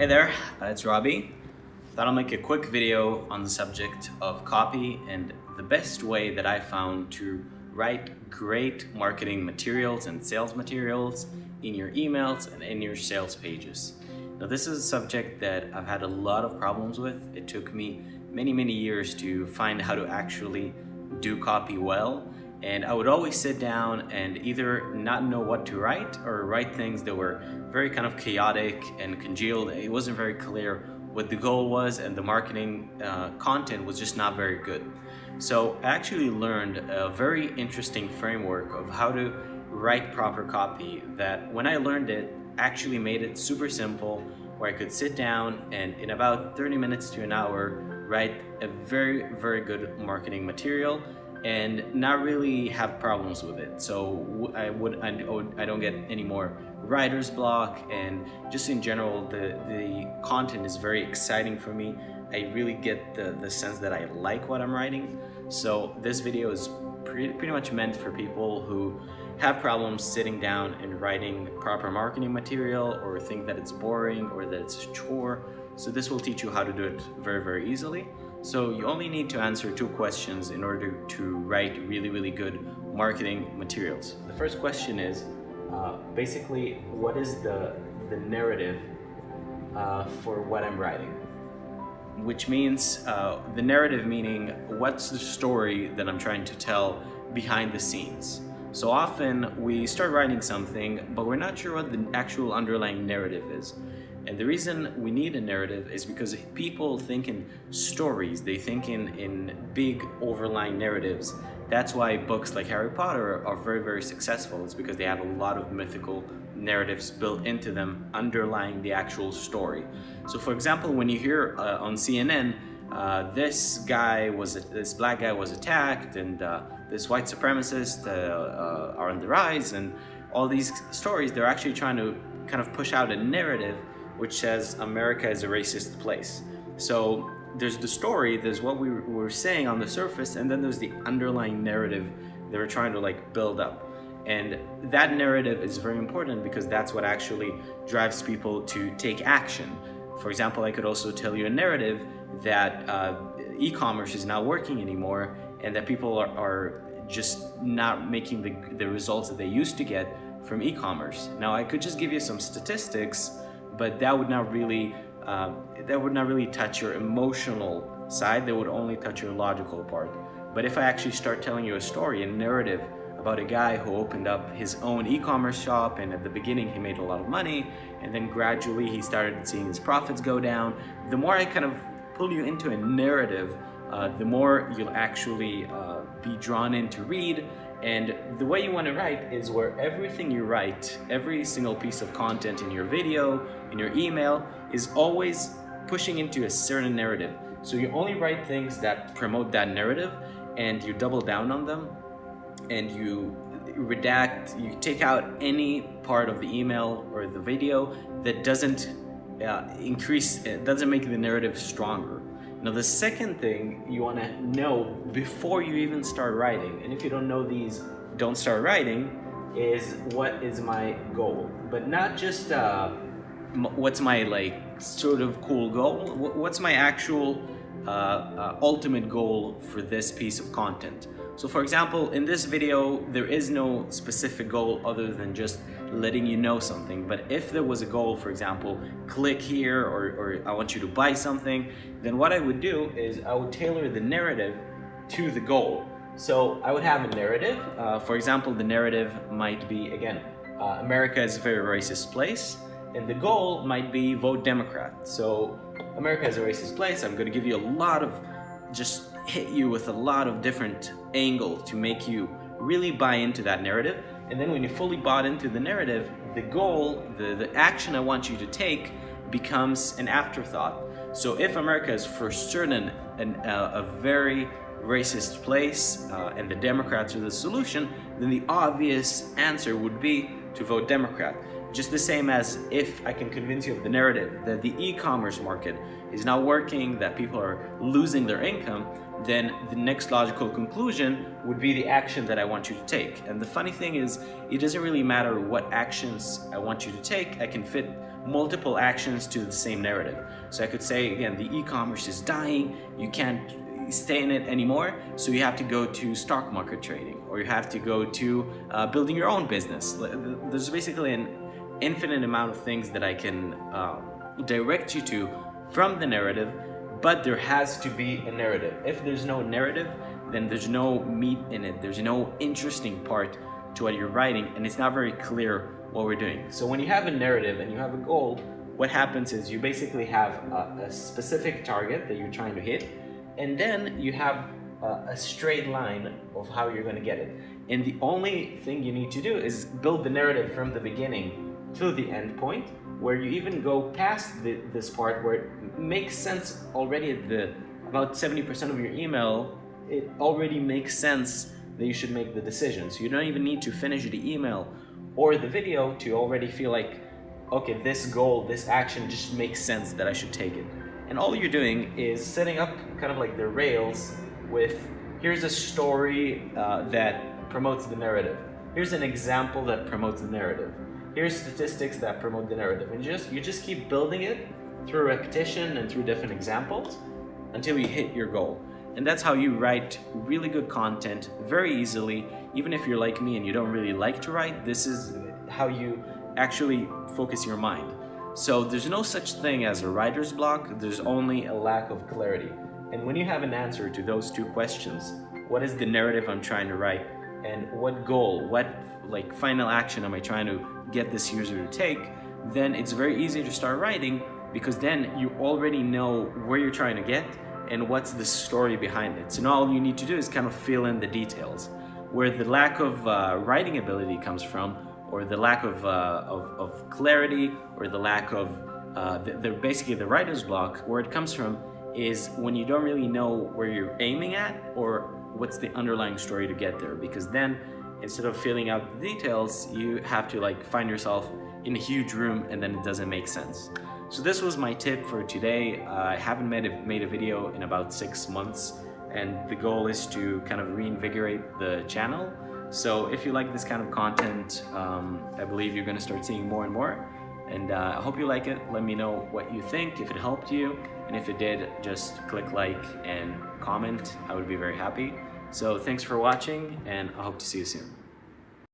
Hey there, uh, it's Robbie. Thought I'll make a quick video on the subject of copy and the best way that I found to write great marketing materials and sales materials in your emails and in your sales pages. Now this is a subject that I've had a lot of problems with. It took me many, many years to find how to actually do copy well and I would always sit down and either not know what to write or write things that were very kind of chaotic and congealed. It wasn't very clear what the goal was and the marketing uh, content was just not very good. So I actually learned a very interesting framework of how to write proper copy that when I learned it actually made it super simple where I could sit down and in about 30 minutes to an hour write a very very good marketing material and not really have problems with it. So I would I, don't get any more writer's block and just in general the the content is very exciting for me. I really get the, the sense that I like what I'm writing. So this video is pretty, pretty much meant for people who have problems sitting down and writing proper marketing material or think that it's boring or that it's a chore. So this will teach you how to do it very, very easily. So you only need to answer two questions in order to write really, really good marketing materials. The first question is uh, basically what is the, the narrative uh, for what I'm writing? Which means uh, the narrative meaning what's the story that I'm trying to tell behind the scenes. So often we start writing something, but we're not sure what the actual underlying narrative is. And the reason we need a narrative is because people think in stories, they think in, in big overlying narratives. That's why books like Harry Potter are very, very successful. It's because they have a lot of mythical narratives built into them underlying the actual story. So for example, when you hear uh, on CNN, uh, this guy was, this black guy was attacked and uh, this white supremacist uh, uh, are on the rise and all these stories, they're actually trying to kind of push out a narrative which says America is a racist place. So there's the story, there's what we were saying on the surface, and then there's the underlying narrative they were trying to like build up. And that narrative is very important because that's what actually drives people to take action. For example, I could also tell you a narrative that uh, e-commerce is not working anymore and that people are, are just not making the, the results that they used to get from e-commerce. Now I could just give you some statistics but that would not really uh, that would not really touch your emotional side. That would only touch your logical part. But if I actually start telling you a story a narrative about a guy who opened up his own e-commerce shop and at the beginning he made a lot of money and then gradually he started seeing his profits go down the more I kind of pull you into a narrative uh, the more you'll actually uh, be drawn in to read and the way you want to write is where everything you write, every single piece of content in your video, in your email, is always pushing into a certain narrative. So you only write things that promote that narrative and you double down on them and you redact, you take out any part of the email or the video that doesn't uh, increase, doesn't make the narrative stronger. Now the second thing you want to know before you even start writing, and if you don't know these, don't start writing, is what is my goal. But not just uh, what's my like sort of cool goal, what's my actual uh, uh, ultimate goal for this piece of content. So for example, in this video, there is no specific goal other than just letting you know something. But if there was a goal, for example, click here or, or I want you to buy something, then what I would do is I would tailor the narrative to the goal. So I would have a narrative. Uh, for example, the narrative might be, again, uh, America is a very racist place. And the goal might be vote Democrat. So America is a racist place. I'm going to give you a lot of, just hit you with a lot of different angles to make you really buy into that narrative. And then when you fully bought into the narrative, the goal, the, the action I want you to take becomes an afterthought. So if America is for certain an, uh, a very racist place uh, and the Democrats are the solution, then the obvious answer would be to vote Democrat. Just the same as if I can convince you of the narrative that the e-commerce market is not working, that people are losing their income, then the next logical conclusion would be the action that I want you to take. And the funny thing is, it doesn't really matter what actions I want you to take, I can fit multiple actions to the same narrative. So I could say, again, the e-commerce is dying, you can't stay in it anymore, so you have to go to stock market trading, or you have to go to uh, building your own business. There's basically an infinite amount of things that I can uh, direct you to from the narrative, but there has to be a narrative. If there's no narrative, then there's no meat in it. There's no interesting part to what you're writing, and it's not very clear what we're doing. So when you have a narrative and you have a goal, what happens is you basically have a, a specific target that you're trying to hit, and then you have a, a straight line of how you're going to get it. And the only thing you need to do is build the narrative from the beginning to the end point, where you even go past the, this part where it makes sense already at the about 70% of your email, it already makes sense that you should make the decision. So you don't even need to finish the email or the video to already feel like, okay, this goal, this action just makes sense that I should take it. And all you're doing is setting up kind of like the rails with, here's a story uh, that promotes the narrative. Here's an example that promotes the narrative. Here's statistics that promote the narrative. And just you just keep building it through repetition and through different examples until you hit your goal. And that's how you write really good content very easily. Even if you're like me and you don't really like to write, this is how you actually focus your mind. So there's no such thing as a writer's block, there's only a lack of clarity. And when you have an answer to those two questions, what is the narrative I'm trying to write? And what goal, what like final action am I trying to get this user to take? Then it's very easy to start writing because then you already know where you're trying to get and what's the story behind it. So now all you need to do is kind of fill in the details. Where the lack of uh, writing ability comes from, or the lack of, uh, of, of, clarity, or the lack of, uh, the, the, basically the writer's block, where it comes from is when you don't really know where you're aiming at, or what's the underlying story to get there. Because then, instead of filling out the details, you have to like find yourself in a huge room and then it doesn't make sense. So this was my tip for today. I haven't made a, made a video in about six months and the goal is to kind of reinvigorate the channel. So if you like this kind of content, um, I believe you're gonna start seeing more and more. And uh, I hope you like it. Let me know what you think, if it helped you. And if it did, just click like and comment. I would be very happy. So thanks for watching and I hope to see you soon.